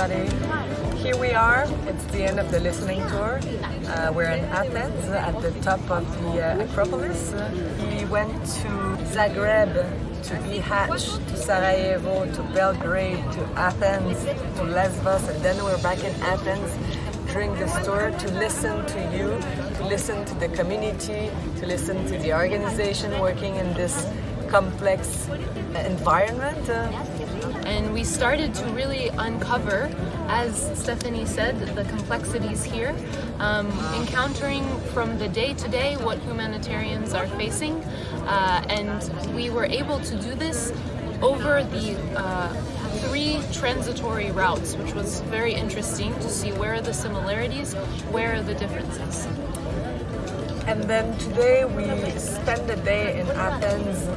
everybody. Here we are. It's the end of the listening tour. Uh, we're in Athens at the top of the uh, Acropolis. We went to Zagreb, to Bihać, to Sarajevo, to Belgrade, to Athens, to Lesbos, and then we're back in Athens during this tour to listen to you, to listen to the community, to listen to the organization working in this complex environment. Uh, and we started to really uncover, as Stephanie said, the complexities here, um, encountering from the day to day what humanitarians are facing, uh, and we were able to do this over the uh, three transitory routes, which was very interesting to see where are the similarities, where are the differences. And then today we spend the day in Athens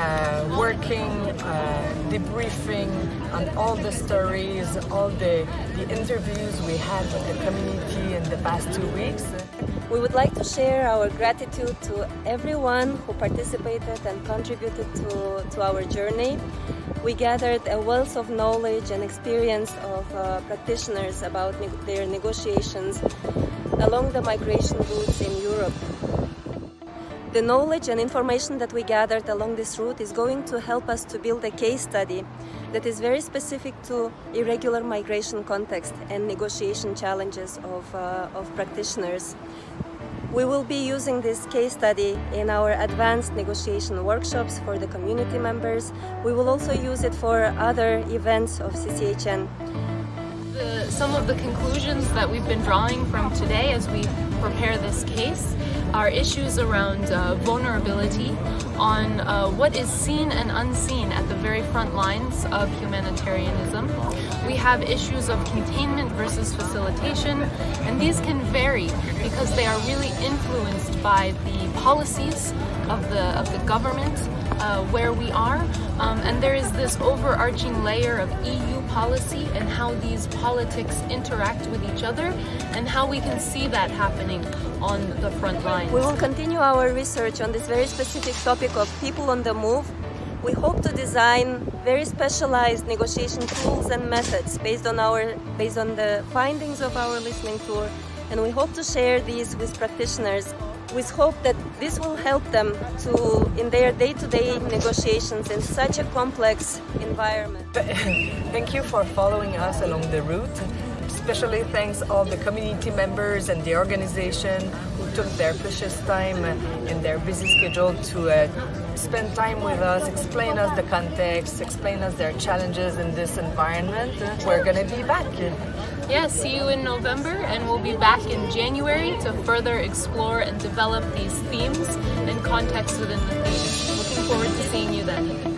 uh, working, uh, debriefing on all the stories, all the, the interviews we had with the community in the past two weeks. We would like to share our gratitude to everyone who participated and contributed to, to our journey. We gathered a wealth of knowledge and experience of uh, practitioners about ne their negotiations along the migration routes in Europe. The knowledge and information that we gathered along this route is going to help us to build a case study that is very specific to irregular migration context and negotiation challenges of, uh, of practitioners. We will be using this case study in our advanced negotiation workshops for the community members. We will also use it for other events of CCHN. The, some of the conclusions that we've been drawing from today as we prepare this case are issues around uh, vulnerability, on uh, what is seen and unseen at the very front lines of humanitarianism. We have issues of containment versus facilitation, and these can vary because they are really influenced by the policies of the, of the government uh, where we are. Um, and there is this overarching layer of EU policy and how these politics interact with each other and how we can see that happening on the front lines. We will continue our research on this very specific topic of people on the move. We hope to design very specialized negotiation tools and methods based on our based on the findings of our listening tour and we hope to share these with practitioners with hope that this will help them to in their day-to-day -day negotiations in such a complex environment. Thank you for following us along the route. Especially thanks all the community members and the organization who took their precious time in their busy schedule to uh, spend time with us, explain us the context, explain us their challenges in this environment. We're gonna be back. Yeah, see you in November and we'll be back in January to further explore and develop these themes and context within the theme. Looking forward to seeing you then.